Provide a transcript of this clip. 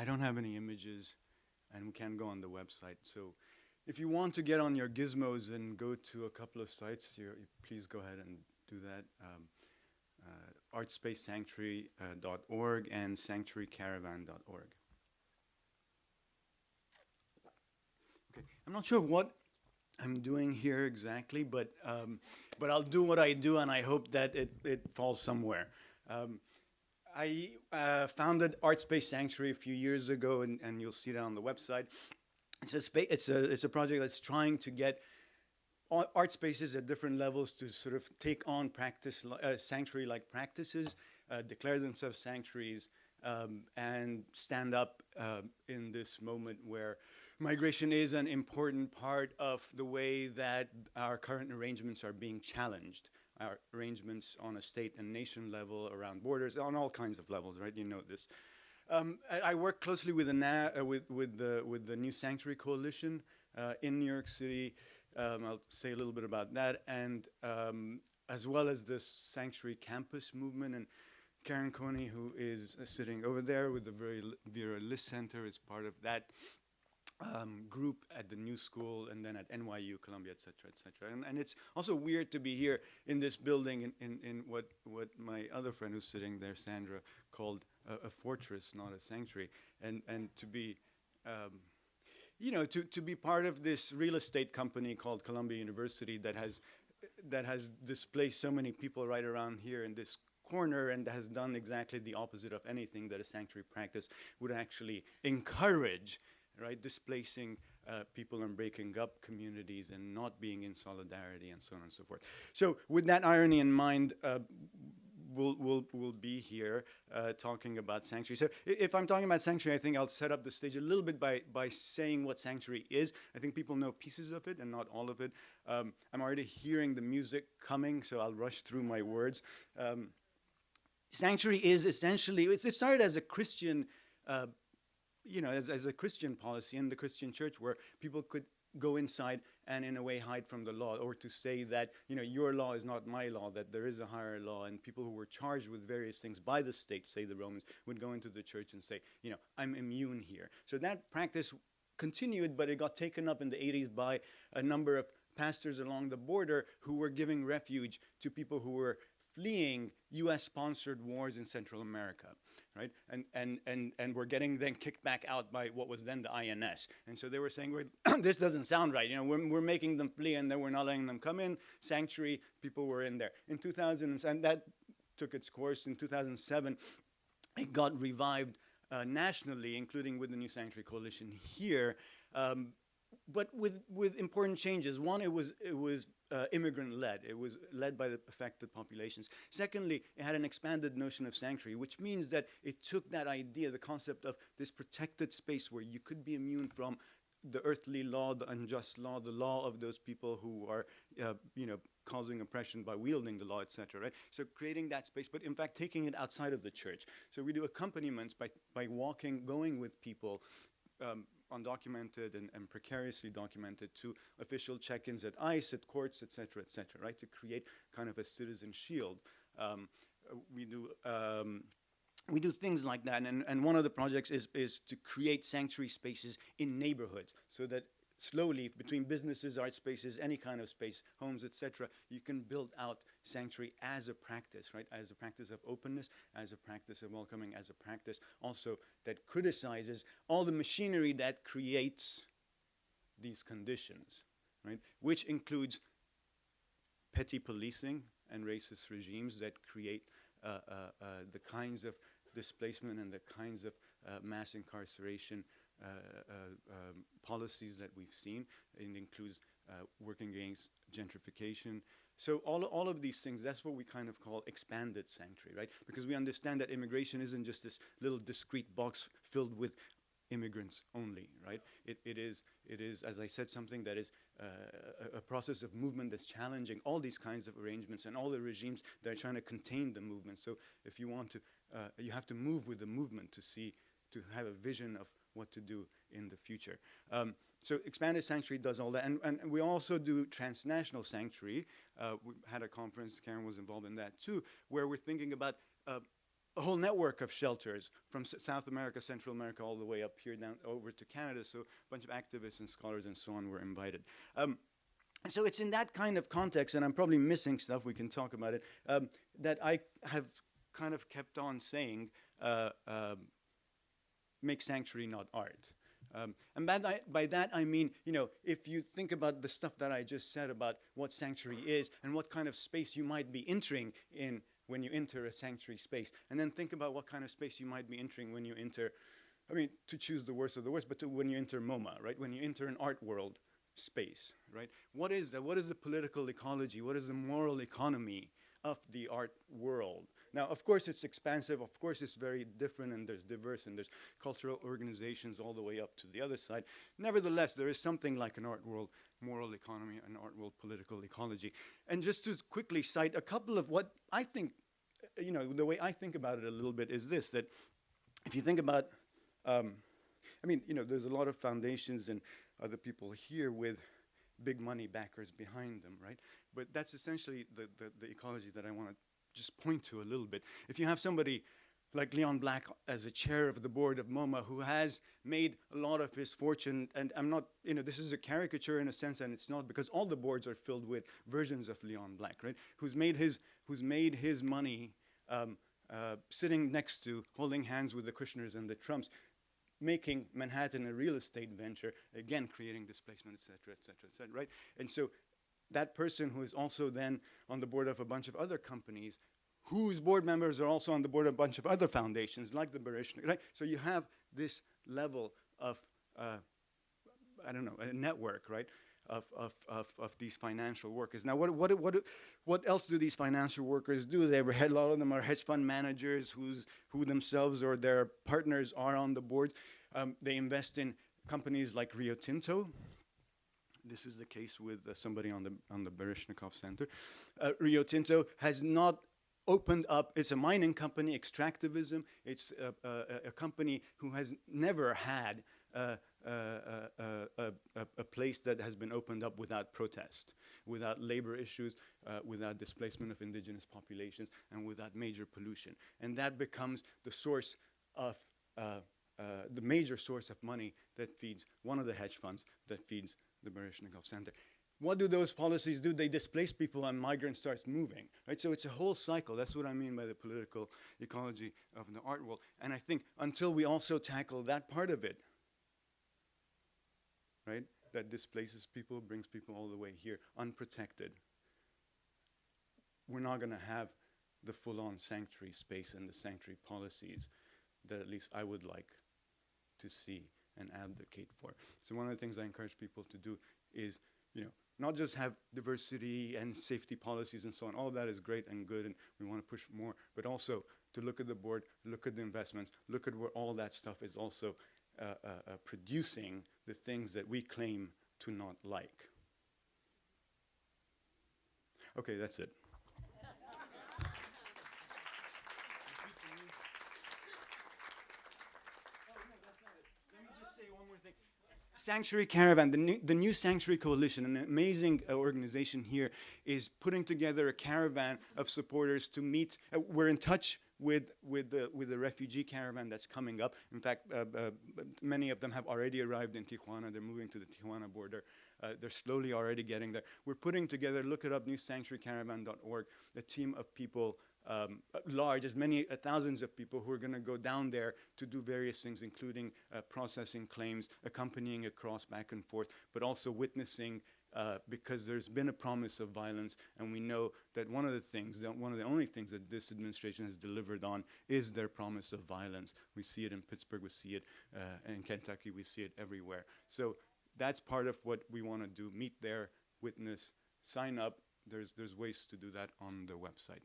I don't have any images and we can't go on the website. So if you want to get on your gizmos and go to a couple of sites, please go ahead and do that. Um, uh, artspacesanctuary.org and sanctuarycaravan.org. Okay, I'm not sure what I'm doing here exactly, but um, but I'll do what I do, and I hope that it, it falls somewhere. Um, I uh, founded ArtSpace Sanctuary a few years ago, and, and you'll see that on the website. It's a, it's, a, it's a project that's trying to get art spaces at different levels to sort of take on practice, uh, sanctuary-like practices, uh, declare themselves sanctuaries, um, and stand up uh, in this moment where migration is an important part of the way that our current arrangements are being challenged. Arrangements on a state and nation level, around borders, on all kinds of levels, right? You know this. Um, I, I, work closely with the, uh, with, with, the, with the New Sanctuary Coalition uh, in New York City. Um, I'll say a little bit about that, and um, as well as the Sanctuary Campus movement. And Karen Coney, who is uh, sitting over there with the very Vera List Center, is part of that um, group at the New School and then at NYU, Columbia, et cetera, et cetera. And, and it's also weird to be here in this building in, in, in what, what my other friend who's sitting there, Sandra, called a, a fortress, not a sanctuary. And, and to be, um, you know, to, to be part of this real estate company called Columbia University that has, that has displaced so many people right around here in this corner and has done exactly the opposite of anything that a sanctuary practice would actually encourage right? Displacing uh, people and breaking up communities and not being in solidarity and so on and so forth. So with that irony in mind, uh, we'll, we'll, we'll be here uh, talking about sanctuary. So if I'm talking about sanctuary, I think I'll set up the stage a little bit by, by saying what sanctuary is. I think people know pieces of it and not all of it. Um, I'm already hearing the music coming, so I'll rush through my words. Um, sanctuary is essentially, it started as a Christian uh, you know, as, as a Christian policy in the Christian church where people could go inside and in a way hide from the law or to say that you know your law is not my law that there is a higher law and people who were charged with various things by the state say the romans would go into the church and say you know i'm immune here. So that practice continued but it got taken up in the 80s by a number of pastors along the border who were giving refuge to people who were fleeing US sponsored wars in Central America right? And, and, and, and we're getting then kicked back out by what was then the INS. And so they were saying, this doesn't sound right. You know, we're, we're making them flee and then we're not letting them come in. Sanctuary, people were in there. In 2000, and that took its course in 2007. It got revived uh, nationally, including with the New Sanctuary Coalition here. Um, but with, with important changes. One, it was, it was uh, immigrant-led. It was led by the affected populations. Secondly, it had an expanded notion of sanctuary, which means that it took that idea, the concept of this protected space where you could be immune from the earthly law, the unjust law, the law of those people who are, uh, you know, causing oppression by wielding the law, etc. Right? So creating that space, but in fact taking it outside of the church. So we do accompaniments by by walking, going with people. Um, undocumented and, and, precariously documented to official check-ins at ICE, at courts, et cetera, et cetera, right, to create kind of a citizen shield. Um, we do um, we do things like that, and, and one of the projects is, is to create sanctuary spaces in neighborhoods so that slowly between businesses, art spaces, any kind of space, homes, etc., you can build out sanctuary as a practice, right? As a practice of openness, as a practice of welcoming, as a practice also that criticizes all the machinery that creates these conditions, right? Which includes petty policing and racist regimes that create uh, uh, uh, the kinds of displacement and the kinds of uh, mass incarceration um, policies that we've seen. It includes uh, working against gentrification. So all, all of these things, that's what we kind of call expanded sanctuary, right? Because we understand that immigration isn't just this little discrete box filled with immigrants only, right? It, it, is, it is, as I said, something that is uh, a, a, process of movement that's challenging all these kinds of arrangements and all the regimes that are trying to contain the movement. So if you want to, uh, you have to move with the movement to see, to have a vision of what to do in the future. Um, so expanded sanctuary does all that. And, and we also do transnational sanctuary. Uh, we had a conference, Karen was involved in that too, where we're thinking about uh, a whole network of shelters from S- South America, Central America, all the way up here down over to Canada. So a bunch of activists and scholars and so on were invited. Um, so it's in that kind of context, and I'm probably missing stuff. We can talk about it. Um, that I have kind of kept on saying, uh, um, make sanctuary not art. Um, and by that, by that I mean, you know, if you think about the stuff that I just said about what sanctuary is and what kind of space you might be entering in when you enter a sanctuary space, and then think about what kind of space you might be entering when you enter, I mean, to choose the worst of the worst, but when you enter MoMA, right? When you enter an art world space, right? What is that? What is the political ecology? What is the moral economy of the art world? Now, of course, it's expansive. Of course, it's very different, and there's diverse, and there's cultural organizations all the way up to the other side. Nevertheless, there is something like an art world moral economy, an art world political ecology. And just to quickly cite a couple of what I think, uh, you know, the way I think about it a little bit is this: that if you think about, um, I mean, you know, there's a lot of foundations and other people here with big money backers behind them, right? But that's essentially the, the, the ecology that I want to just point to a little bit. If you have somebody like Leon Black as a chair of the board of MoMA who has made a lot of his fortune, and I'm not, you know, this is a caricature in a sense, and it's not because all the boards are filled with versions of Leon Black, right? Who's made his, who's made his money um, uh, sitting next to, holding hands with the Kushners and the Trumps, making Manhattan a real estate venture, again, creating displacement, et cetera, et cetera, et cetera, right? And so that person who is also then on the board of a bunch of other companies whose board members are also on the board of a bunch of other foundations like the Baryshnik, right? So you have this level of, uh, I don't know, a network, right? Of, of, of, of these financial workers. Now, what, what, what, what else do these financial workers do? They were, a lot of them are hedge fund managers who's, who themselves or their partners are on the board. Um, they invest in companies like Rio Tinto, this is the case with uh, somebody on the on the Baryshnikov Center. Uh, Rio Tinto has not opened up. It's a mining company, extractivism. It's a, a, a company who has never had a, a, place that has been opened up without protest, without labor issues, uh, without displacement of indigenous populations, and without major pollution. And that becomes the source of uh, uh, the major source of money that feeds one of the hedge funds that feeds the Baryshnikov Center. What do those policies do? They displace people and migrants start moving, right? So it's a whole cycle. That's what I mean by the political ecology of the art world. And I think until we also tackle that part of it, right, that displaces people, brings people all the way here, unprotected, we're not going to have the full-on sanctuary space and the sanctuary policies that at least I would like to see and advocate for. So one of the things I encourage people to do is, you know, not just have diversity and safety policies and so on. All of that is great and good, and we want to push more, but also to look at the board, look at the investments, look at where all that stuff is also uh, uh, uh, producing the things that we claim to not like. Okay, that's it. Sanctuary Caravan, the new, the new Sanctuary Coalition, an amazing uh, organization here, is putting together a caravan of supporters to meet. Uh, we're in touch with with the with the refugee caravan that's coming up. In fact, uh, uh many of them have already arrived in Tijuana. They're moving to the Tijuana border. Uh, they're slowly already getting there. We're putting together. Look it up, newsanctuarycaravan.org. A team of people um, large, as many uh, thousands of people who are going to go down there to do various things, including uh, processing claims, accompanying across back and forth, but also witnessing uh, because there's been a promise of violence, and we know that one of the things, that one of the only things that this administration has delivered on is their promise of violence. We see it in Pittsburgh, we see it uh, in Kentucky, we see it everywhere. So that's part of what we want to do, meet there, witness, sign up. There's, there's ways to do that on the website.